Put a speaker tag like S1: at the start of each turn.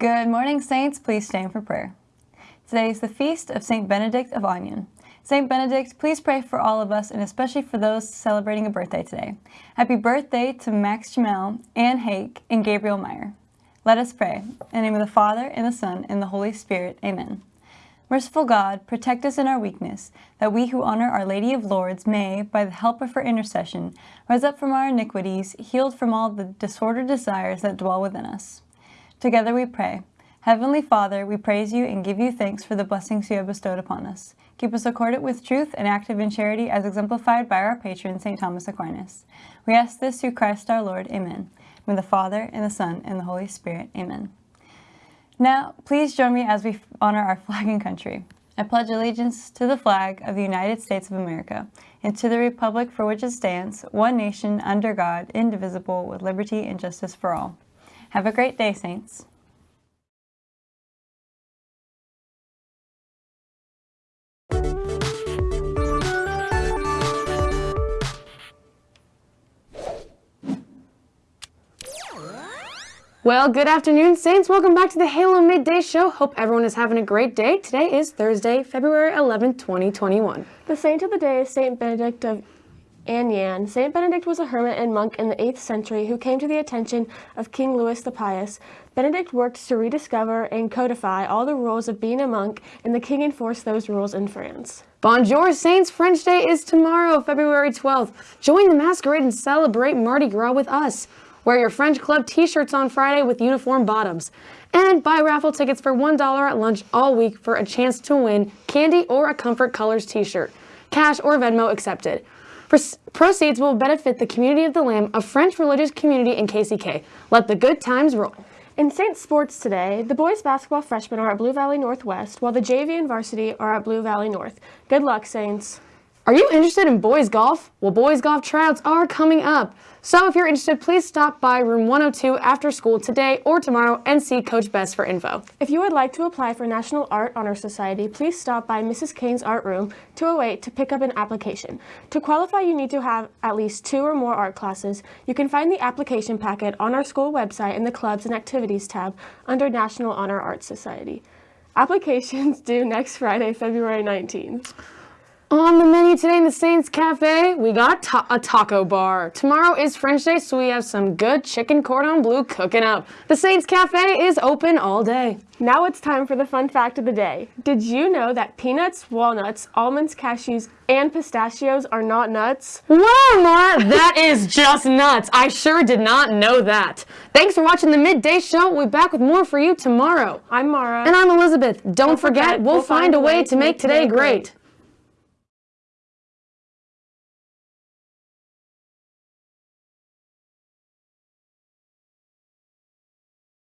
S1: Good morning, Saints. Please stand for prayer. Today is the feast of St. Benedict of Aniane. St. Benedict, please pray for all of us and especially for those celebrating a birthday today. Happy birthday to Max Jamel, Anne Hake, and Gabriel Meyer. Let us pray. In the name of the Father, and the Son, and the Holy Spirit. Amen. Merciful God, protect us in our weakness, that we who honor Our Lady of Lourdes may, by the help of her intercession, rise up from our iniquities, healed from all the disordered desires that dwell within us. Together we pray. Heavenly Father, we praise you and give you thanks for the blessings you have bestowed upon us. Keep us accordant with truth and active in charity as exemplified by our patron, St. Thomas Aquinas. We ask this through Christ our Lord. Amen. With the Father, and the Son, and the Holy Spirit. Amen. Now, please join me as we honor our flag and country. I pledge allegiance to the flag of the United States of America and to the republic for which it stands, one nation, under God, indivisible, with liberty and justice for all. Have a great day, Saints.
S2: Well, good afternoon, Saints. Welcome back to the Halo Midday Show. Hope everyone is having a great day. Today is Thursday, February 11th, 2021.
S3: The saint of the day is Saint Benedict of Aniane. Saint Benedict was a hermit and monk in the 8th century who came to the attention of King Louis the Pious. Benedict worked to rediscover and codify all the rules of being a monk, and the king enforced those rules in France.
S2: Bonjour, Saints! French Day is tomorrow, February 12th. Join the masquerade and celebrate Mardi Gras with us. Wear your French Club t-shirts on Friday with uniform bottoms. And buy raffle tickets for $1 at lunch all week for a chance to win candy or a Comfort Colors t-shirt. Cash or Venmo accepted. Proceeds will benefit the Community of the Lamb, a French religious community in KCK. Let the good times roll.
S3: In Saint Sports today, the boys basketball freshmen are at Blue Valley Northwest, while the JV and varsity are at Blue Valley North. Good luck, Saints.
S2: Are you interested in boys golf? Well, boys golf tryouts are coming up. So if you're interested, please stop by room 102 after school today or tomorrow and see Coach Best for info.
S3: If you would like to apply for National Art Honor Society, please stop by Mrs. Kane's Art Room 208 to pick up an application. To qualify, you need to have at least two or more art classes. You can find the application packet on our school website in the Clubs and Activities tab under National Honor Art Society. Applications due next Friday, February 19th.
S2: On the menu today in the Saints Cafe, we got ta a taco bar. Tomorrow is French Day, so we have some good chicken cordon bleu cooking up. The Saints Cafe is open all day.
S3: Now it's time for the fun fact of the day. Did you know that peanuts, walnuts, almonds, cashews, and pistachios are not nuts?
S2: Wow, Mara, that is just nuts. I sure did not know that. Thanks for watching the Midday Show. We'll be back with more for you tomorrow.
S3: I'm Mara.
S2: And I'm Elizabeth. Don't, Don't forget, forget, we'll, we'll find, find a way to make today great. great.